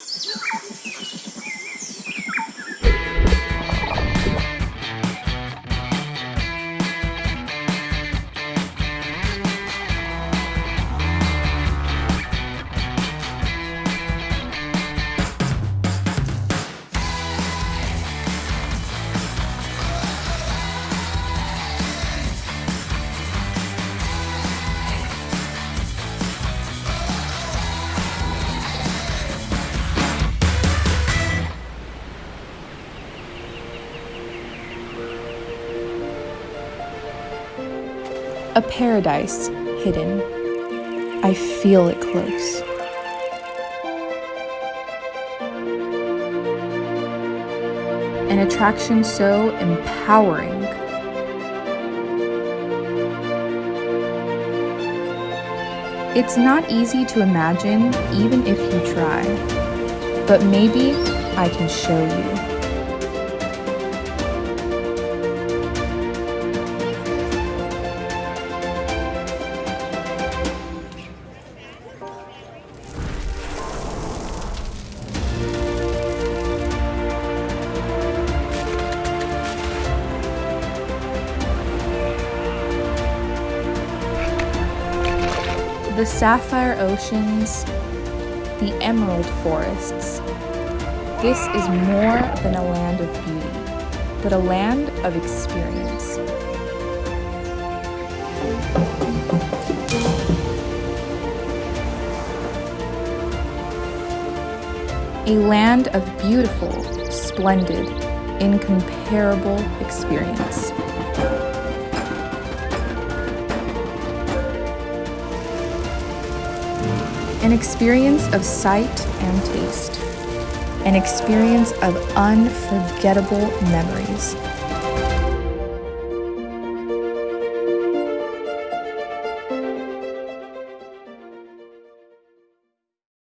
you A paradise hidden. I feel it close. An attraction so empowering. It's not easy to imagine, even if you try. But maybe I can show you. The sapphire oceans, the emerald forests. This is more than a land of beauty, but a land of experience. A land of beautiful, splendid, incomparable experience. An experience of sight and taste. An experience of unforgettable memories.